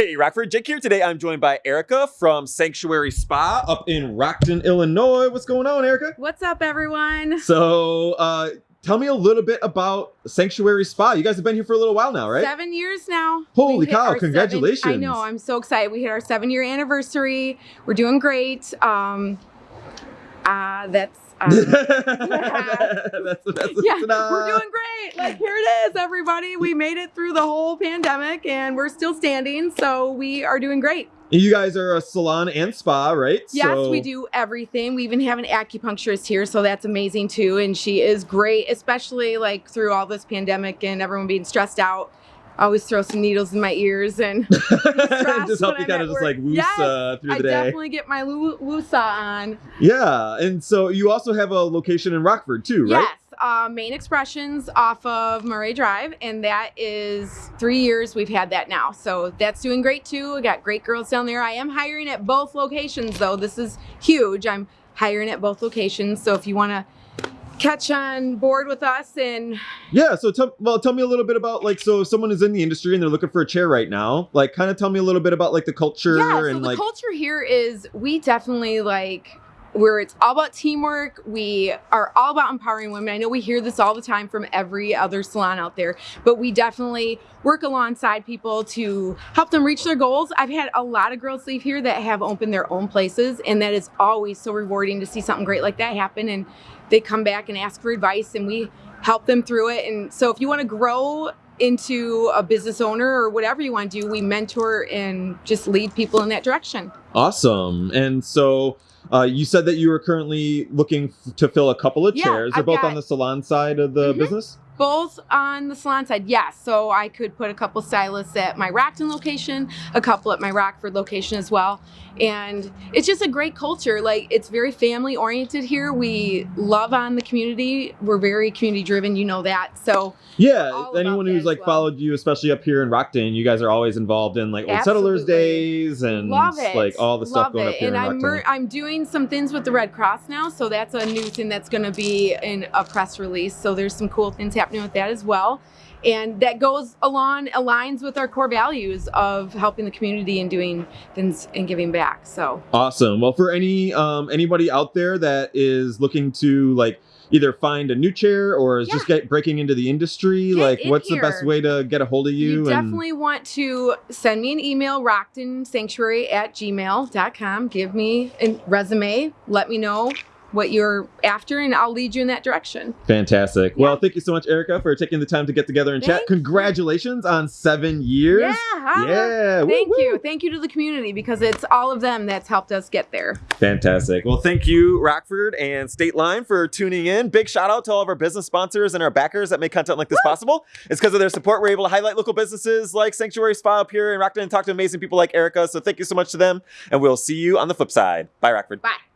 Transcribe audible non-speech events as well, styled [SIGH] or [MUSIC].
Hey, Rockford, Jake here. Today I'm joined by Erica from Sanctuary Spa up in Rockton, Illinois. What's going on, Erica? What's up, everyone? So, uh, tell me a little bit about Sanctuary Spa. You guys have been here for a little while now, right? Seven years now. Holy cow, our seven- congratulations. I know, I'm so excited. We hit our seven year anniversary. We're doing great. Um, uh, that's. Um, [LAUGHS] that's, that's, yeah, we're doing great. Like, here it is, everybody. We made it through the whole pandemic and we're still standing. So, we are doing great. You guys are a salon and spa, right? Yes, So- we do everything. We even have an acupuncturist here, so that's amazing too. And she is great, especially like through all this pandemic and everyone being stressed out. I always throw some needles in my ears and [LAUGHS] just help you kind of just work. like woos Yes, uh, through the I day. I definitely get my woo- woosah on. Yeah, and so you also have a location in Rockford too, right? Yes, uh, Main Expressions off of Murray Drive, and that is three years we've had that now. So that's doing great too. We got great girls down there. I am hiring at both locations though. This is huge. I'm hiring at both locations. So if you want to catch on board with us and Yeah, so tell well tell me a little bit about like so if someone is in the industry and they're looking for a chair right now. Like kind of tell me a little bit about like the culture yeah, so and the like culture here is we definitely like where it's all about teamwork. We are all about empowering women. I know we hear this all the time from every other salon out there, but we definitely work alongside people to help them reach their goals. I've had a lot of girls leave here that have opened their own places, and that is always so rewarding to see something great like that happen. And they come back and ask for advice, and we help them through it. And so, if you want to grow into a business owner or whatever you want to do, we mentor and just lead people in that direction. Awesome. And so uh, you said that you were currently looking f- to fill a couple of Yeah, chairs. They're I've both got- on the salon side of the Mhm. business. Both on the salon side, yes. So I could put a couple stylists at my Rockton location, a couple at my Rockford location as well. And it's just a great culture. Like it's very family oriented here. We love on the community. We're very community driven, you know that. So Yeah, anyone who's like well. followed you, especially up here in Rockton, you guys are always involved in like old settlers days and like all the stuff love going it. up here and I'm I'm doing some things with the Red Cross now, so that's a new thing that's going to be in a press release. So there's some cool things happening with that as well. And that goes along aligns with our core values of helping the community and doing things and giving back. So Awesome. Well, for any um anybody out there that is looking to like either find a new chair or is just get breaking into the industry, Get like in what's the best way to get a hold of you? you, and definitely want to send me an email, rocktonsanctuary at gmail.com. Give me a resume. Let me know what you're after, and I'll lead you in that direction. fantastic. Yeah. Well, thank you so much, Erica, for taking the time to get together and chat. Thank you. Congratulations on seven years. Yeah, holla. Yeah. Thank woo. you. Thank you to the community because it's all of them that's helped us get there. Fantastic. Well, thank you, Rockford and State Line, for tuning in. Big shout out to all of our business sponsors and our backers that make content like this possible. It's because of their support we're able to highlight local businesses like Sanctuary Spa up here in Rockton and talk to amazing people like Erica. So thank you so much to them, and we'll see you on the flip side. Bye, Rockford. Bye.